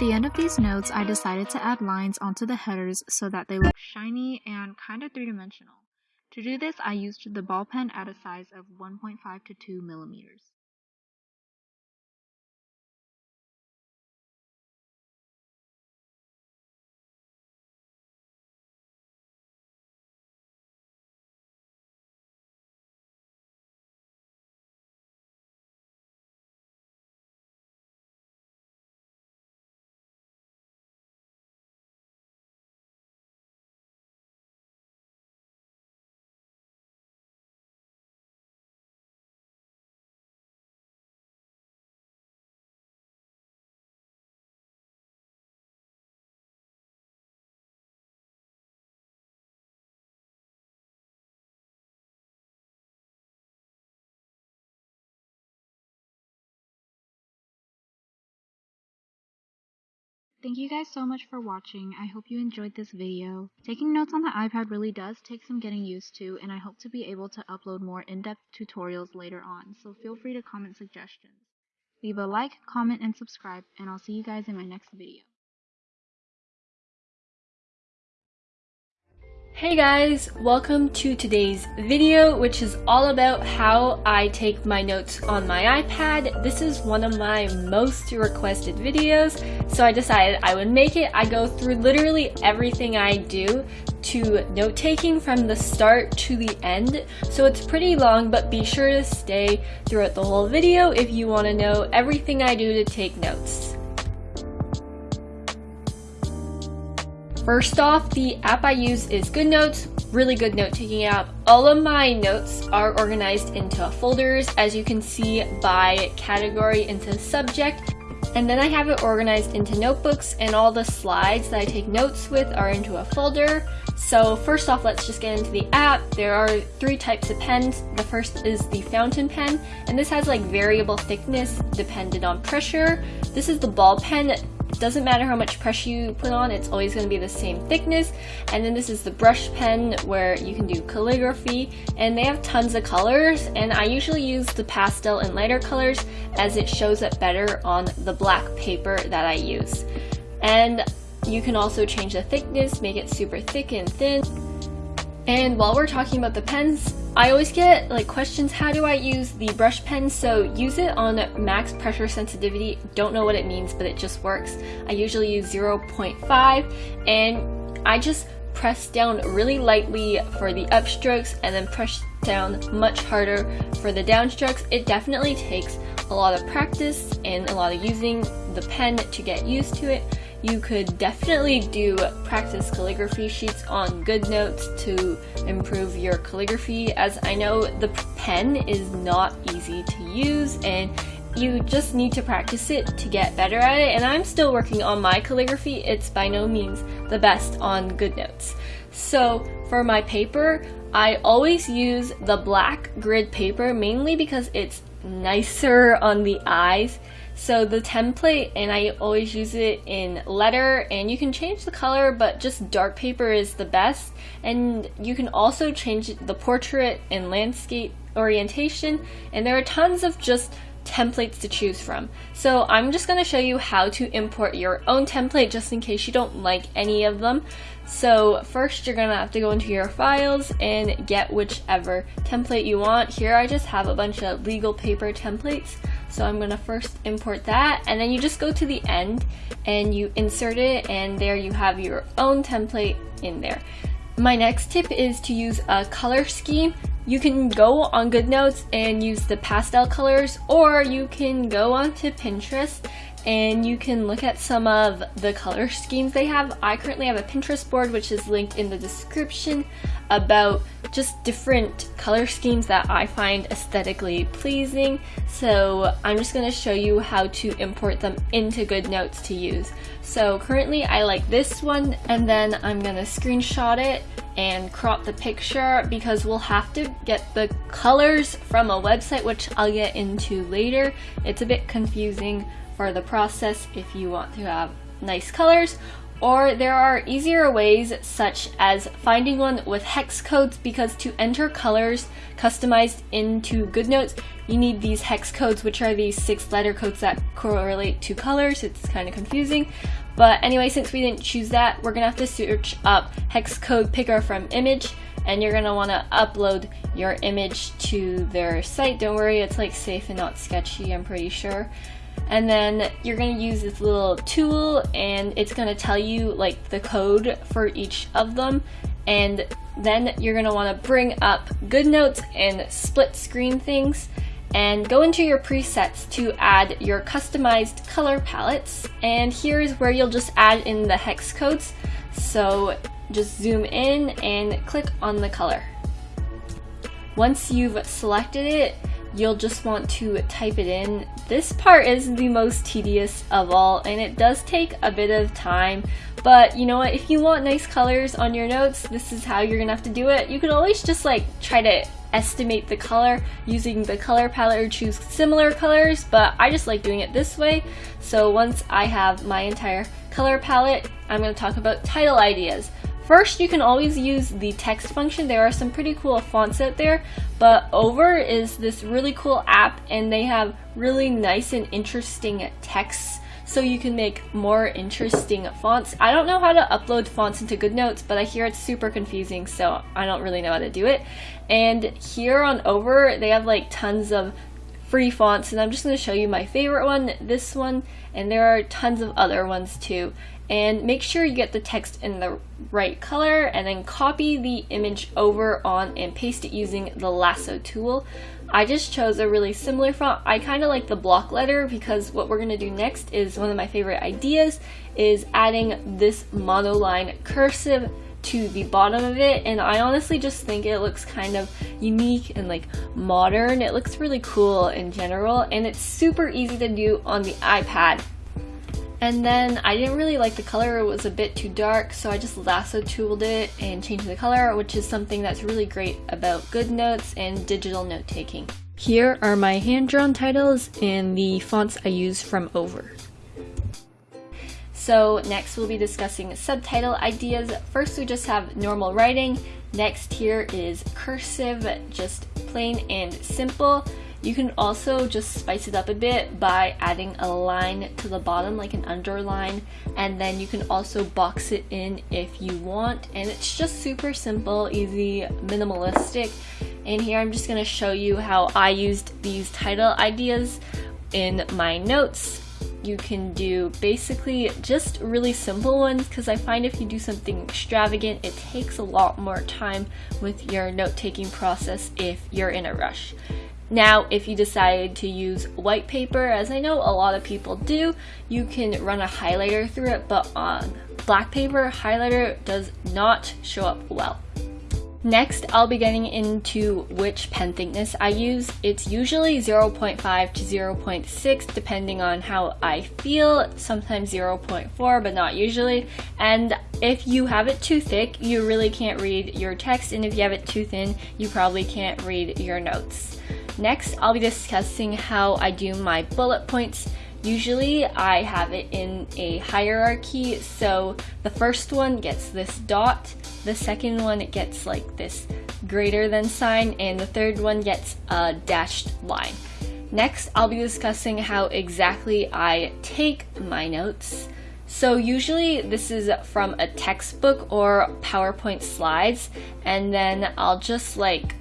At the end of these notes, I decided to add lines onto the headers so that they look shiny and kind of three-dimensional. To do this, I used the ball pen at a size of 1.5 to 2 millimeters. Thank you guys so much for watching. I hope you enjoyed this video. Taking notes on the iPad really does take some getting used to, and I hope to be able to upload more in-depth tutorials later on, so feel free to comment suggestions. Leave a like, comment, and subscribe, and I'll see you guys in my next video. Hey guys, welcome to today's video, which is all about how I take my notes on my iPad. This is one of my most requested videos, so I decided I would make it. I go through literally everything I do to note taking from the start to the end, so it's pretty long, but be sure to stay throughout the whole video if you want to know everything I do to take notes. First off, the app I use is GoodNotes, really good note-taking app. All of my notes are organized into folders, as you can see by category into subject. And then I have it organized into notebooks and all the slides that I take notes with are into a folder. So first off, let's just get into the app. There are three types of pens. The first is the fountain pen, and this has like variable thickness dependent on pressure. This is the ball pen doesn't matter how much pressure you put on, it's always going to be the same thickness. And then this is the brush pen where you can do calligraphy and they have tons of colors and I usually use the pastel and lighter colors as it shows up better on the black paper that I use. And you can also change the thickness, make it super thick and thin. And while we're talking about the pens, I always get like questions, how do I use the brush pen? So use it on max pressure sensitivity. Don't know what it means, but it just works. I usually use 0.5 and I just press down really lightly for the upstrokes and then press down much harder for the downstrokes. It definitely takes a lot of practice and a lot of using the pen to get used to it you could definitely do practice calligraphy sheets on GoodNotes to improve your calligraphy as I know the pen is not easy to use and you just need to practice it to get better at it and I'm still working on my calligraphy. It's by no means the best on GoodNotes. So for my paper, I always use the black grid paper mainly because it's nicer on the eyes so the template, and I always use it in letter, and you can change the color, but just dark paper is the best. And you can also change the portrait and landscape orientation, and there are tons of just templates to choose from. So I'm just going to show you how to import your own template just in case you don't like any of them. So first you're going to have to go into your files and get whichever template you want. Here I just have a bunch of legal paper templates. So I'm gonna first import that and then you just go to the end and you insert it and there you have your own template in there. My next tip is to use a color scheme. You can go on GoodNotes and use the pastel colors or you can go onto Pinterest and you can look at some of the color schemes they have. I currently have a Pinterest board which is linked in the description about just different color schemes that I find aesthetically pleasing. So I'm just going to show you how to import them into GoodNotes to use. So currently I like this one and then I'm going to screenshot it and crop the picture because we'll have to get the colors from a website which I'll get into later. It's a bit confusing for the process if you want to have nice colors Or there are easier ways such as finding one with hex codes because to enter colors customized into GoodNotes, you need these hex codes which are these six letter codes that correlate to colors. It's kind of confusing. But anyway, since we didn't choose that, we're gonna have to search up hex code picker from image and you're gonna wanna upload your image to their site. Don't worry, it's like safe and not sketchy, I'm pretty sure and then you're going to use this little tool and it's going to tell you like the code for each of them. And then you're going to want to bring up GoodNotes and split screen things. And go into your presets to add your customized color palettes. And here's where you'll just add in the hex codes. So just zoom in and click on the color. Once you've selected it you'll just want to type it in. This part is the most tedious of all and it does take a bit of time but you know what if you want nice colors on your notes this is how you're gonna have to do it. You can always just like try to estimate the color using the color palette or choose similar colors but I just like doing it this way so once I have my entire color palette I'm to talk about title ideas. First, you can always use the text function. There are some pretty cool fonts out there, but Over is this really cool app and they have really nice and interesting texts so you can make more interesting fonts. I don't know how to upload fonts into GoodNotes, but I hear it's super confusing, so I don't really know how to do it. And here on Over, they have like tons of free fonts, and I'm just going to show you my favorite one, this one, and there are tons of other ones too and make sure you get the text in the right color and then copy the image over on and paste it using the lasso tool. I just chose a really similar font. I kind of like the block letter because what we're going to do next is one of my favorite ideas is adding this monoline cursive to the bottom of it and I honestly just think it looks kind of unique and like modern. It looks really cool in general and it's super easy to do on the iPad. And then I didn't really like the color, it was a bit too dark, so I just lasso tooled it and changed the color, which is something that's really great about GoodNotes and digital note taking. Here are my hand-drawn titles and the fonts I use from Over. So next we'll be discussing subtitle ideas. First we just have normal writing. Next here is cursive, just plain and simple. You can also just spice it up a bit by adding a line to the bottom like an underline and then you can also box it in if you want. And it's just super simple, easy, minimalistic. And here I'm just going to show you how I used these title ideas in my notes. You can do basically just really simple ones because I find if you do something extravagant it takes a lot more time with your note-taking process if you're in a rush. Now, if you decide to use white paper, as I know a lot of people do, you can run a highlighter through it, but on black paper, highlighter does not show up well. Next, I'll be getting into which pen thickness I use. It's usually 0.5 to 0.6 depending on how I feel, sometimes 0.4 but not usually. And if you have it too thick, you really can't read your text and if you have it too thin, you probably can't read your notes. Next, I'll be discussing how I do my bullet points. Usually I have it in a hierarchy, so the first one gets this dot, the second one it gets like this greater than sign, and the third one gets a dashed line. Next, I'll be discussing how exactly I take my notes. So usually this is from a textbook or PowerPoint slides, and then I'll just like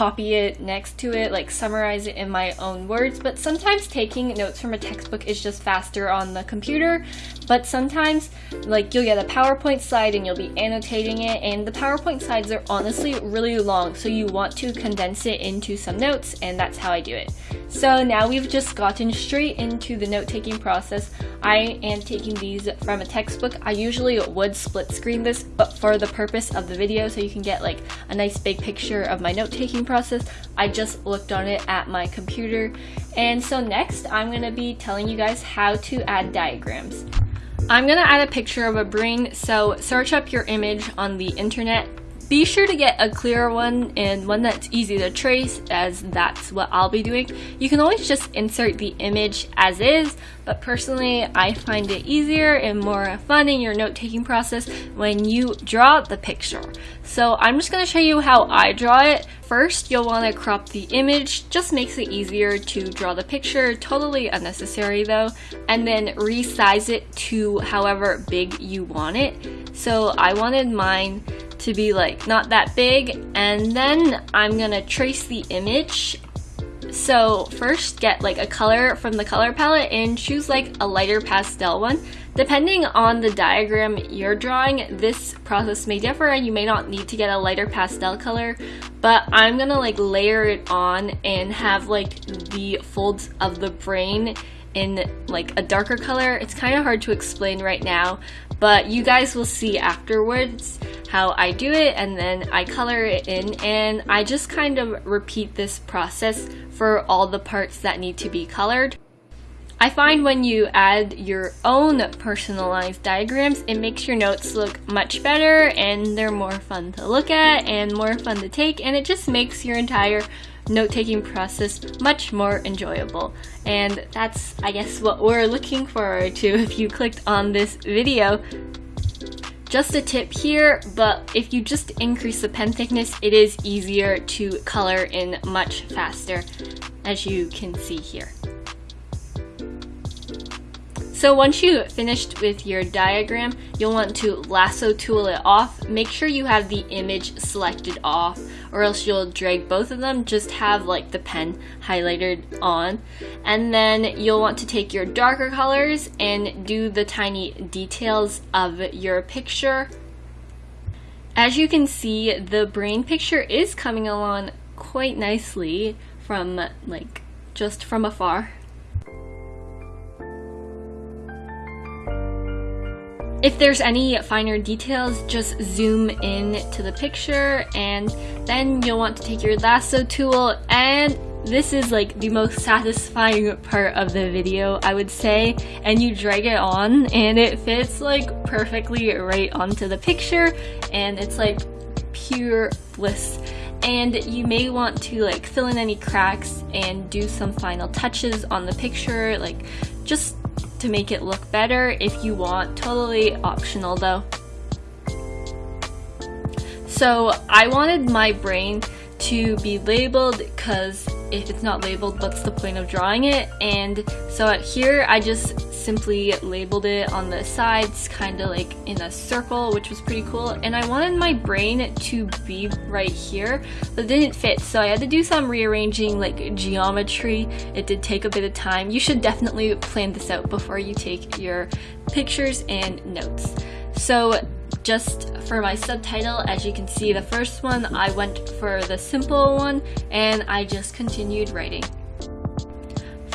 copy it next to it, like summarize it in my own words, but sometimes taking notes from a textbook is just faster on the computer, but sometimes like you'll get a PowerPoint slide and you'll be annotating it and the PowerPoint slides are honestly really long, so you want to condense it into some notes and that's how I do it. So now we've just gotten straight into the note-taking process. I am taking these from a textbook. I usually would split screen this, but for the purpose of the video, so you can get like a nice big picture of my note-taking process, I just looked on it at my computer. And so next, I'm gonna be telling you guys how to add diagrams. I'm gonna add a picture of a brain, so search up your image on the internet Be sure to get a clearer one and one that's easy to trace as that's what I'll be doing. You can always just insert the image as is, but personally I find it easier and more fun in your note-taking process when you draw the picture. So I'm just going to show you how I draw it. First, you'll want to crop the image, just makes it easier to draw the picture, totally unnecessary though, and then resize it to however big you want it. So I wanted mine to be like not that big and then I'm gonna trace the image. So first get like a color from the color palette and choose like a lighter pastel one. Depending on the diagram you're drawing this process may differ and you may not need to get a lighter pastel color but I'm gonna like layer it on and have like the folds of the brain in like a darker color. It's kind of hard to explain right now, but you guys will see afterwards how I do it and then I color it in and I just kind of repeat this process for all the parts that need to be colored. I find when you add your own personalized diagrams, it makes your notes look much better and they're more fun to look at and more fun to take and it just makes your entire note-taking process much more enjoyable. And that's, I guess, what we're looking forward to if you clicked on this video. Just a tip here, but if you just increase the pen thickness, it is easier to color in much faster, as you can see here. So once you finished with your diagram, you'll want to lasso tool it off. Make sure you have the image selected off or else you'll drag both of them. Just have like the pen highlighted on. And then you'll want to take your darker colors and do the tiny details of your picture. As you can see, the brain picture is coming along quite nicely from like just from afar. If there's any finer details, just zoom in to the picture and then you'll want to take your lasso tool. And this is like the most satisfying part of the video, I would say, and you drag it on and it fits like perfectly right onto the picture. And it's like pure bliss. And you may want to like fill in any cracks and do some final touches on the picture, like just to make it look better if you want, totally optional though. So I wanted my brain to be labeled because if it's not labeled, what's the point of drawing it? And so here I just simply labeled it on the sides, kind of like in a circle, which was pretty cool. And I wanted my brain to be right here, but it didn't fit. So I had to do some rearranging like geometry. It did take a bit of time. You should definitely plan this out before you take your pictures and notes. So just for my subtitle, as you can see, the first one, I went for the simple one, and I just continued writing.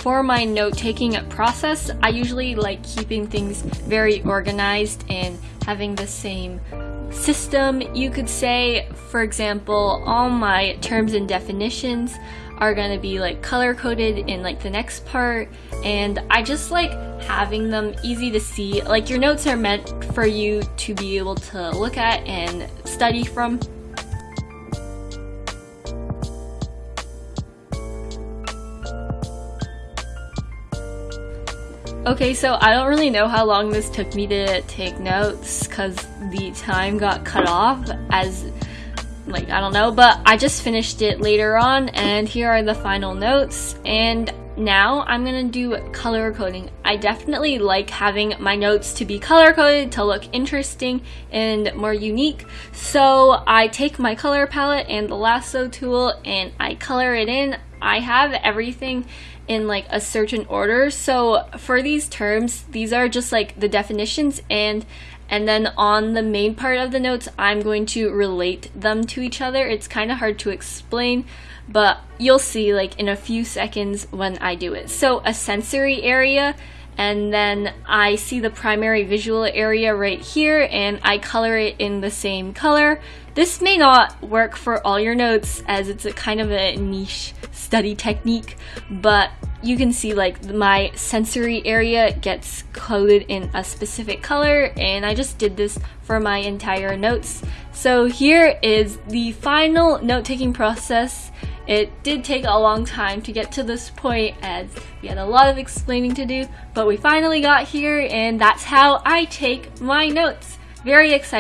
For my note-taking process, I usually like keeping things very organized and having the same system, you could say. For example, all my terms and definitions are gonna be like color coded in like the next part and I just like having them easy to see. Like your notes are meant for you to be able to look at and study from. Okay, so I don't really know how long this took me to take notes because the time got cut off as like I don't know but I just finished it later on and here are the final notes and now I'm gonna do color coding. I definitely like having my notes to be color coded to look interesting and more unique. So I take my color palette and the lasso tool and I color it in. I have everything in like a certain order. So for these terms, these are just like the definitions and and then on the main part of the notes, I'm going to relate them to each other. It's kind of hard to explain, but you'll see like in a few seconds when I do it. So a sensory area and then I see the primary visual area right here and I color it in the same color. This may not work for all your notes as it's a kind of a niche study technique, but you can see like my sensory area gets coded in a specific color and I just did this for my entire notes. So here is the final note-taking process. It did take a long time to get to this point as we had a lot of explaining to do, but we finally got here and that's how I take my notes. Very exciting.